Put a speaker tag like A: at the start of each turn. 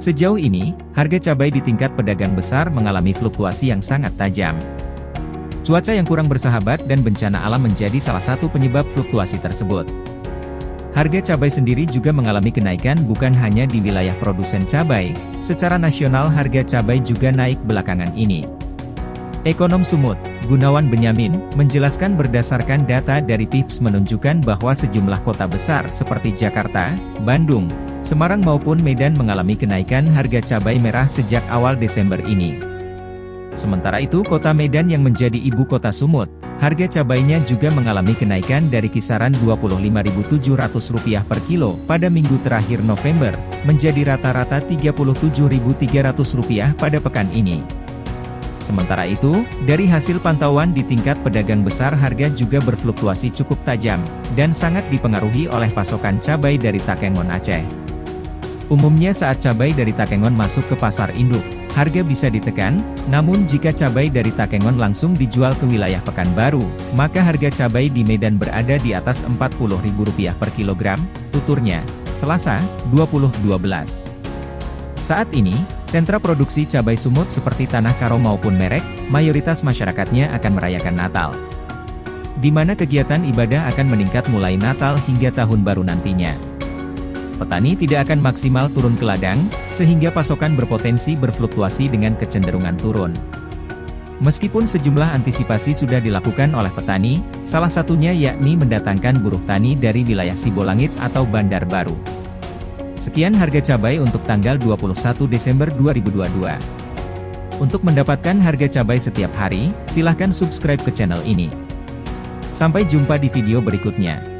A: Sejauh ini, harga cabai di tingkat pedagang besar mengalami fluktuasi yang sangat tajam. Cuaca yang kurang bersahabat dan bencana alam menjadi salah satu penyebab fluktuasi tersebut. Harga cabai sendiri juga mengalami kenaikan bukan hanya di wilayah produsen cabai, secara nasional harga cabai juga naik belakangan ini. Ekonom Sumut, Gunawan Benyamin, menjelaskan berdasarkan data dari PIPS menunjukkan bahwa sejumlah kota besar seperti Jakarta, Bandung, Semarang maupun Medan mengalami kenaikan harga cabai merah sejak awal Desember ini. Sementara itu kota Medan yang menjadi ibu kota Sumut, harga cabainya juga mengalami kenaikan dari kisaran Rp25.700 per kilo pada minggu terakhir November, menjadi rata-rata Rp37.300 pada pekan ini. Sementara itu, dari hasil pantauan di tingkat pedagang besar harga juga berfluktuasi cukup tajam, dan sangat dipengaruhi oleh pasokan cabai dari Takengon Aceh. Umumnya saat cabai dari Takengon masuk ke pasar induk, harga bisa ditekan, namun jika cabai dari Takengon langsung dijual ke wilayah Pekanbaru, maka harga cabai di Medan berada di atas Rp40.000 per kilogram, tuturnya, Selasa, 2012. Saat ini, sentra produksi cabai sumut seperti Tanah Karo maupun Merek, mayoritas masyarakatnya akan merayakan Natal. Di mana kegiatan ibadah akan meningkat mulai Natal hingga Tahun Baru nantinya petani tidak akan maksimal turun ke ladang, sehingga pasokan berpotensi berfluktuasi dengan kecenderungan turun. Meskipun sejumlah antisipasi sudah dilakukan oleh petani, salah satunya yakni mendatangkan buruh tani dari wilayah Sibolangit atau Bandar Baru. Sekian harga cabai untuk tanggal 21 Desember 2022. Untuk mendapatkan harga cabai setiap hari, silahkan subscribe ke channel ini. Sampai jumpa di video berikutnya.